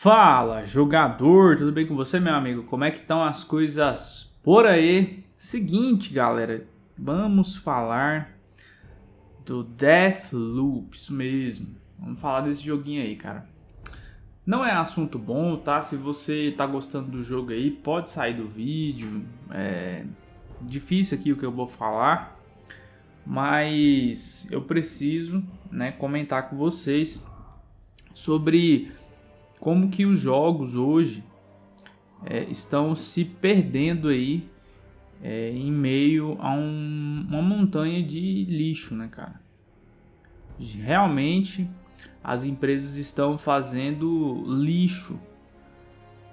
Fala, jogador, tudo bem com você, meu amigo? Como é que estão as coisas por aí? Seguinte, galera, vamos falar do Deathloop, isso mesmo. Vamos falar desse joguinho aí, cara. Não é assunto bom, tá? Se você tá gostando do jogo aí, pode sair do vídeo. É difícil aqui o que eu vou falar, mas eu preciso, né, comentar com vocês sobre como que os jogos hoje é, estão se perdendo aí é, em meio a um, uma montanha de lixo, né, cara? Realmente as empresas estão fazendo lixo.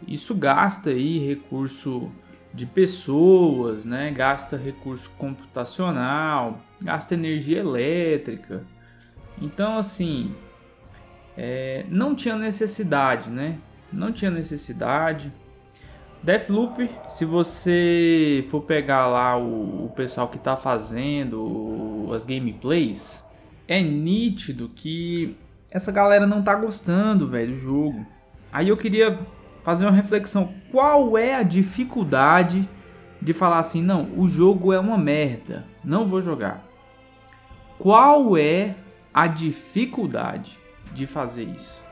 Isso gasta aí recurso de pessoas, né? Gasta recurso computacional, gasta energia elétrica. Então, assim, é, não tinha necessidade, né? Não tinha necessidade. Deathloop, se você for pegar lá o, o pessoal que está fazendo as gameplays, é nítido que essa galera não tá gostando, velho, do jogo. Aí eu queria fazer uma reflexão. Qual é a dificuldade de falar assim, não, o jogo é uma merda, não vou jogar. Qual é a dificuldade? De fazer isso.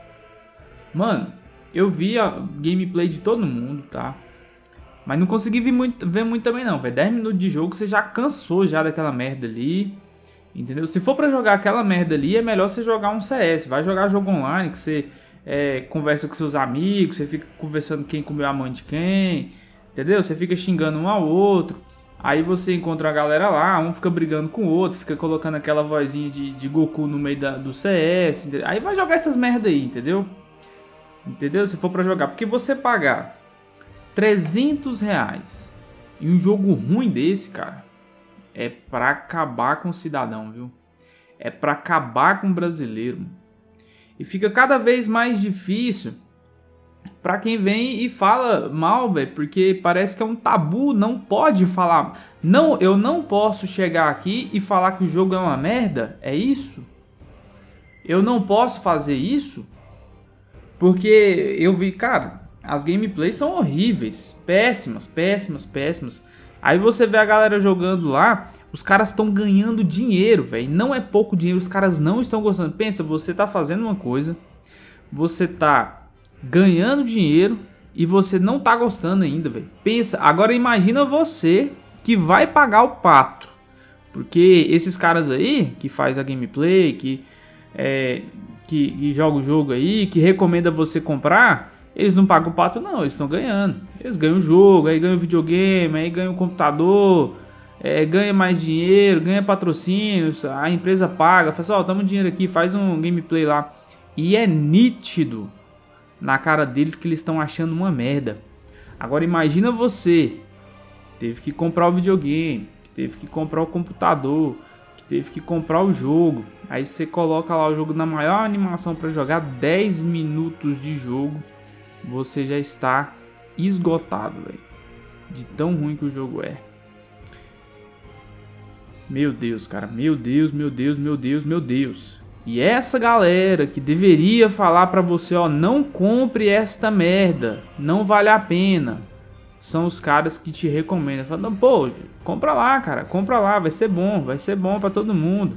Mano, eu vi a gameplay de todo mundo, tá? Mas não consegui ver muito, ver muito também não, velho. 10 minutos de jogo, você já cansou já daquela merda ali. Entendeu? Se for pra jogar aquela merda ali, é melhor você jogar um CS. Vai jogar jogo online, que você é, conversa com seus amigos, você fica conversando quem comeu a mãe de quem. Entendeu? Você fica xingando um ao outro. Aí você encontra a galera lá, um fica brigando com o outro, fica colocando aquela vozinha de, de Goku no meio da, do CS. Aí vai jogar essas merda aí, entendeu? Entendeu? Se for pra jogar. Porque você pagar 300 reais em um jogo ruim desse, cara, é pra acabar com o cidadão, viu? É pra acabar com o brasileiro. E fica cada vez mais difícil para quem vem e fala mal, velho, porque parece que é um tabu, não pode falar. Não, eu não posso chegar aqui e falar que o jogo é uma merda, é isso? Eu não posso fazer isso? Porque eu vi, cara, as gameplays são horríveis, péssimas, péssimas, péssimas. Aí você vê a galera jogando lá, os caras estão ganhando dinheiro, velho. Não é pouco dinheiro, os caras não estão gostando. Pensa, você tá fazendo uma coisa, você tá ganhando dinheiro e você não tá gostando ainda, velho. Pensa, agora imagina você que vai pagar o pato. Porque esses caras aí, que faz a gameplay, que, é, que, que joga o jogo aí, que recomenda você comprar, eles não pagam o pato não, eles estão ganhando. Eles ganham o jogo, aí ganham o videogame, aí ganham o computador, é, ganha mais dinheiro, ganha patrocínios, a empresa paga, fala assim, ó, oh, dinheiro aqui, faz um gameplay lá. E é nítido na cara deles que eles estão achando uma merda. Agora imagina você, que teve que comprar o videogame, que teve que comprar o computador, que teve que comprar o jogo. Aí você coloca lá o jogo na maior animação para jogar 10 minutos de jogo, você já está esgotado, velho. De tão ruim que o jogo é. Meu Deus, cara. Meu Deus, meu Deus, meu Deus, meu Deus. E essa galera que deveria falar para você, ó, não compre esta merda, não vale a pena. São os caras que te recomendam, falando, pô, compra lá, cara, compra lá, vai ser bom, vai ser bom para todo mundo.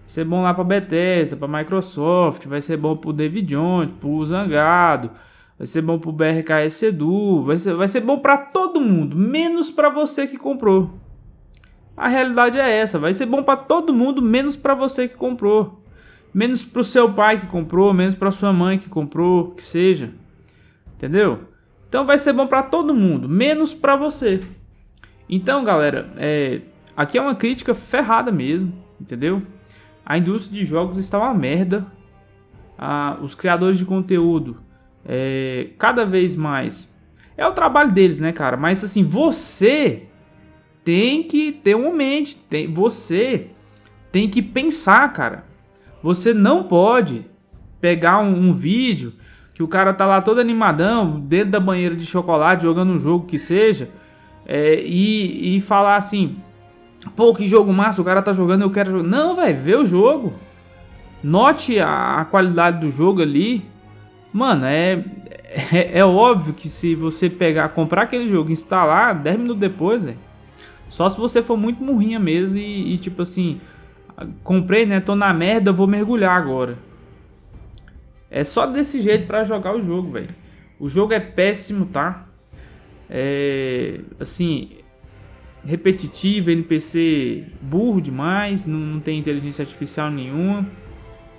Vai ser bom lá para Bethesda, para Microsoft, vai ser bom pro David Jones, pro Zangado, vai ser bom pro BRKS Edu, vai ser, vai ser bom para todo mundo, menos para você que comprou. A realidade é essa, vai ser bom para todo mundo, menos para você que comprou menos para o seu pai que comprou, menos para sua mãe que comprou, que seja. Entendeu? Então vai ser bom para todo mundo, menos para você. Então, galera, é, aqui é uma crítica ferrada mesmo, entendeu? A indústria de jogos está uma merda. Ah, os criadores de conteúdo, é, cada vez mais, é o trabalho deles, né, cara? Mas assim, você tem que ter uma mente, tem, você tem que pensar, cara. Você não pode pegar um, um, vídeo que o cara tá lá todo animadão, dentro da banheira de chocolate, jogando um jogo que seja, é, e, e falar assim: pô, que jogo massa, o cara tá jogando, eu quero jogar. Não, velho, vê o jogo. Note a, a, qualidade do jogo ali. Mano, é, é, é, óbvio que se você pegar, comprar aquele jogo instalar 10 minutos depois, véio, só se você for muito murrinha mesmo e, e, tipo assim, comprei, né, tô na merda, vou mergulhar agora. É só desse jeito pra jogar o jogo, velho. O jogo é péssimo, tá? É, assim, repetitivo, NPC burro demais, não, não tem inteligência artificial nenhuma.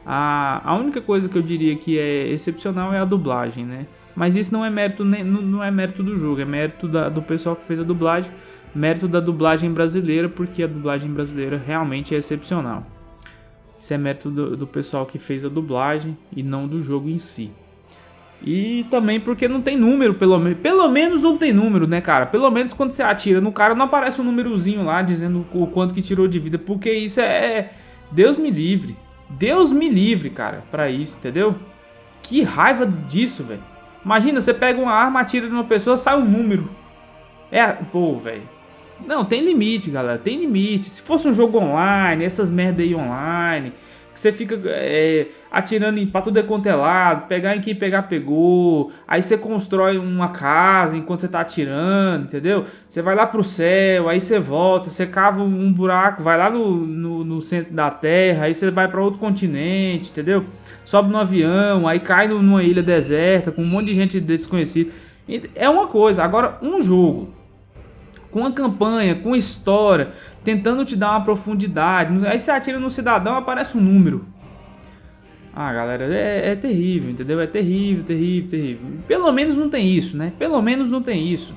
A, a única coisa que eu diria que é excepcional é a dublagem, né? Mas isso não é mérito, não, é mérito do jogo, é mérito da, do pessoal que fez a dublagem, mérito da dublagem brasileira, porque a dublagem brasileira realmente é excepcional. Isso é mérito do, do pessoal que fez a dublagem e não do jogo em si. E também porque não tem número, pelo menos. Pelo menos não tem número, né, cara? Pelo menos quando você atira no cara não aparece um númerozinho lá dizendo o quanto que tirou de vida. Porque isso é. Deus me livre. Deus me livre, cara, pra isso, entendeu? Que raiva disso, velho. Imagina, você pega uma arma, atira numa pessoa, sai um número. É, pô, velho. Não, tem limite, galera. Tem limite. Se fosse um jogo online, essas merda aí online, que você fica é, atirando em, pra tudo é quanto é lado, pegar em quem pegar, pegou. Aí você constrói uma casa enquanto você tá atirando, entendeu? Você vai lá pro céu, aí você volta, você cava um buraco, vai lá no, no, no centro da terra, aí você vai para outro continente, entendeu? Sobe no avião, aí cai numa ilha deserta com um monte de gente desconhecida. É uma coisa, agora um jogo com a campanha, com história, tentando te dar uma profundidade. Aí você atira no cidadão, aparece um número. Ah, galera, é, é, terrível, entendeu? É terrível, terrível, terrível. Pelo menos não tem isso, né? Pelo menos não tem isso.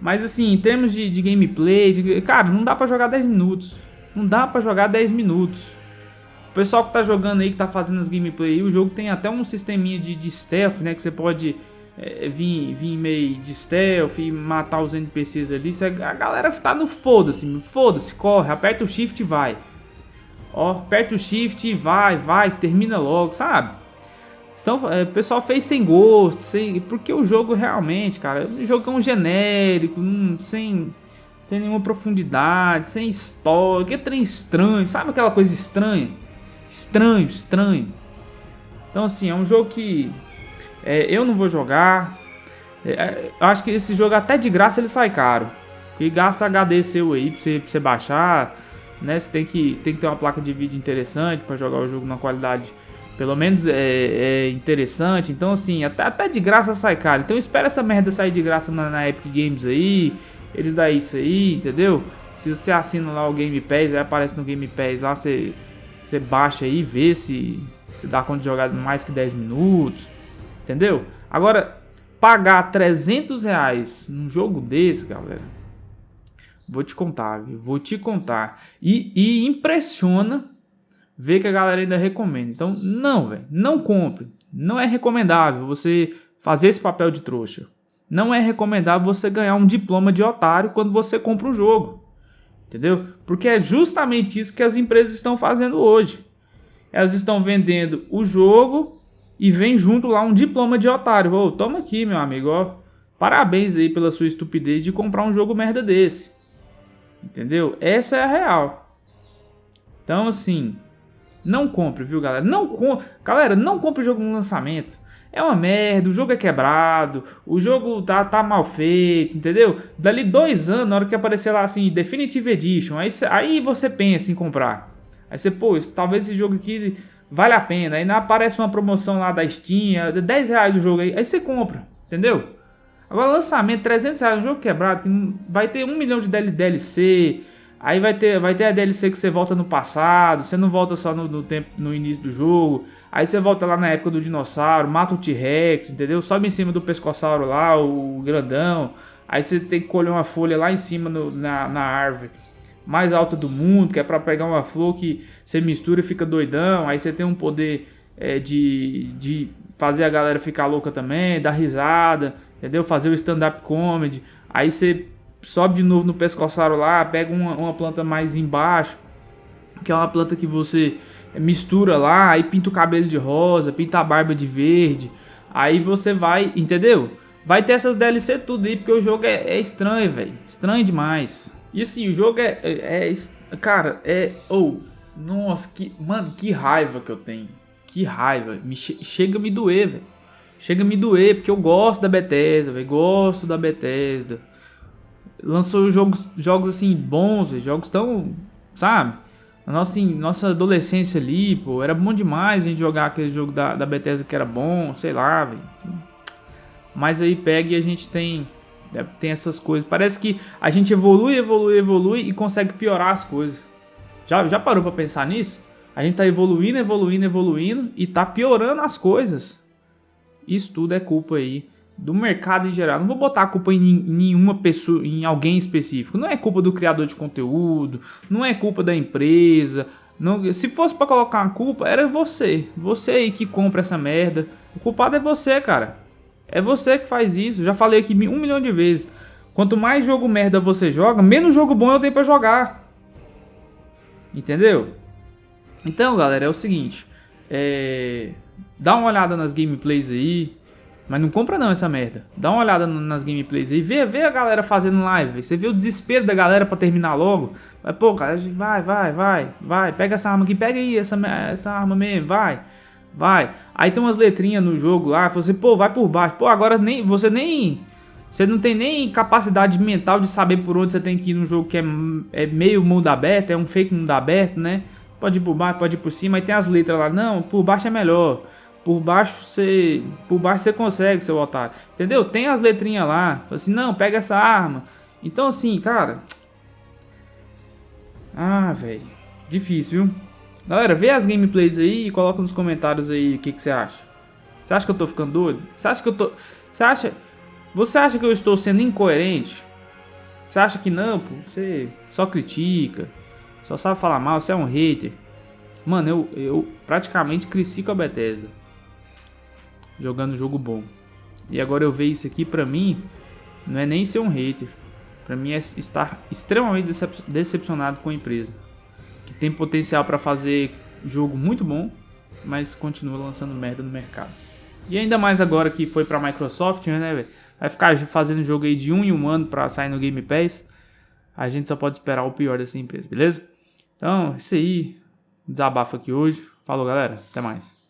Mas assim, em termos de, de gameplay, de, cara, não dá pra jogar 10 minutos. Não dá pra jogar 10 minutos. O pessoal que tá jogando aí, que tá fazendo as gameplay, o jogo tem até um sisteminha de, de stealth, né? Que você pode é, vir, vir meio de stealth e matar os NPCs ali. A galera tá no foda-se, foda-se, corre, aperta o shift e vai. Ó, aperta o shift e vai, vai, termina logo, sabe? Então, é, o pessoal fez sem gosto, sem, porque o jogo realmente, cara, é um genérico, hum, sem, sem nenhuma profundidade, sem história, que trem estranho, sabe aquela coisa estranha? Estranho, estranho. Então, assim, é um jogo que é, eu não vou jogar. É, é acho que esse jogo até de graça ele sai caro. E gasta HD seu aí pra você, pra você baixar. Né? Você tem que, tem que ter uma placa de vídeo interessante para jogar o jogo na qualidade pelo menos é, é, interessante. Então, assim, até, até de graça sai caro. Então, espera essa merda sair de graça na, na, Epic Games aí. Eles dão isso aí, entendeu? Se você assina lá o Game Pass, aí aparece no Game Pass lá, você, você baixa aí, vê se, se dá conta de jogar mais que 10 minutos. Entendeu? Agora, pagar 300 reais num jogo desse, galera, vou te contar, viu? Vou te contar. E, e impressiona ver que a galera ainda recomenda. Então, não, velho, não compre. Não é recomendável você fazer esse papel de trouxa. Não é recomendável você ganhar um diploma de otário quando você compra um jogo. Entendeu? Porque é justamente isso que as empresas estão fazendo hoje. Elas estão vendendo o jogo e vem junto lá um diploma de otário. Ô, toma aqui, meu amigo, ó. Parabéns aí pela sua estupidez de comprar um jogo merda desse. Entendeu? Essa é a real. Então, assim, não compre, viu, galera? Não compre. Galera, não compre o jogo no lançamento. É uma merda, o jogo é quebrado, o jogo tá, tá mal feito, entendeu? Dali dois anos, na hora que aparecer lá assim, Definitive Edition, aí, aí você pensa em comprar. Aí você, pô, talvez esse jogo aqui vale a pena. Aí aparece uma promoção lá da Steam, 10 reais o jogo aí, aí você compra, entendeu? Agora lançamento, 300 reais, um jogo quebrado, que vai ter um milhão de DLC, aí vai ter, vai ter a DLC que você volta no passado, você não volta só no, no tempo, no início do jogo, aí você volta lá na época do dinossauro, mata o T-Rex, entendeu? Sobe em cima do pescossauro lá, o grandão, aí você tem que colher uma folha lá em cima no, na, na árvore mais alta do mundo, que é para pegar uma flor que você mistura e fica doidão, aí você tem um poder é, de, de fazer a galera ficar louca também, dar risada, entendeu? Fazer o stand-up comedy, aí você sobe de novo no pescoçaro lá, pega uma, uma planta mais embaixo, que é uma planta que você mistura lá, aí pinta o cabelo de rosa, pinta a barba de verde, aí você vai, entendeu? Vai ter essas DLC tudo aí, porque o jogo é, é estranho, velho, estranho demais. E assim, o jogo é. é, é cara, é. Ou. Oh, nossa, que. Mano, que raiva que eu tenho. Que raiva. Me che chega a me doer, velho. chega a me doer, porque eu gosto da Bethesda, velho, gosto da Bethesda. Lançou jogos, jogos assim, bons, véio, jogos tão, sabe? Na nossa, assim, nossa adolescência ali, pô, era bom demais a gente jogar aquele jogo da, da Bethesda que era bom, sei lá, velho. Mas aí pega e a gente tem tem essas coisas. Parece que a gente evolui, evolui, evolui e consegue piorar as coisas. Já, já parou para pensar nisso? A gente tá evoluindo, evoluindo, evoluindo e tá piorando as coisas. Isso tudo é culpa aí do mercado em geral. Não vou botar a culpa em nenhuma pessoa, em alguém específico. Não é culpa do criador de conteúdo, não é culpa da empresa. Não, se fosse para colocar uma culpa, era você. Você aí que compra essa merda. O culpado é você, cara. É você que faz isso. Já falei aqui um milhão de vezes. Quanto mais jogo merda você joga, menos jogo bom eu tenho pra jogar. Entendeu? Então, galera, é o seguinte. É... Dá uma olhada nas gameplays aí. Mas não compra não essa merda. Dá uma olhada nas gameplays aí. Vê, vê a galera fazendo live. Você vê o desespero da galera pra terminar logo. Vai, pô, cara, vai, vai, vai, vai. Pega essa arma aqui, pega aí essa, essa arma mesmo, vai. Vai. Aí tem umas letrinhas no jogo lá, você, pô, vai por baixo. Pô, agora nem você nem você não tem nem capacidade mental de saber por onde você tem que ir no jogo que é, é meio mundo aberto, é um fake mundo aberto, né? Pode ir por baixo, pode ir por cima, aí tem as letras lá. Não, por baixo é melhor. Por baixo você, por baixo você consegue, seu otário. Entendeu? Tem as letrinhas lá. Assim, não, pega essa arma. Então assim, cara, ah, velho, difícil, viu? Galera, vê as gameplays aí e coloca nos comentários aí o que, que você acha. Você acha que eu tô ficando doido? Você acha que eu tô... Você acha... Você acha que eu estou sendo incoerente? Você acha que não, pô? Você só critica, só sabe falar mal, você é um hater. Mano, eu, eu praticamente cresci com a Bethesda. Jogando jogo bom. E agora eu ver isso aqui, pra mim, não é nem ser um hater. Pra mim é estar extremamente decep decepcionado com a empresa tem potencial para fazer jogo muito bom, mas continua lançando merda no mercado. E ainda mais agora que foi para Microsoft, né, véio? Vai ficar fazendo jogo aí de um em um ano para sair no Game Pass. A gente só pode esperar o pior dessa empresa, beleza? Então, isso aí. Desabafo aqui hoje. Falou, galera. Até mais.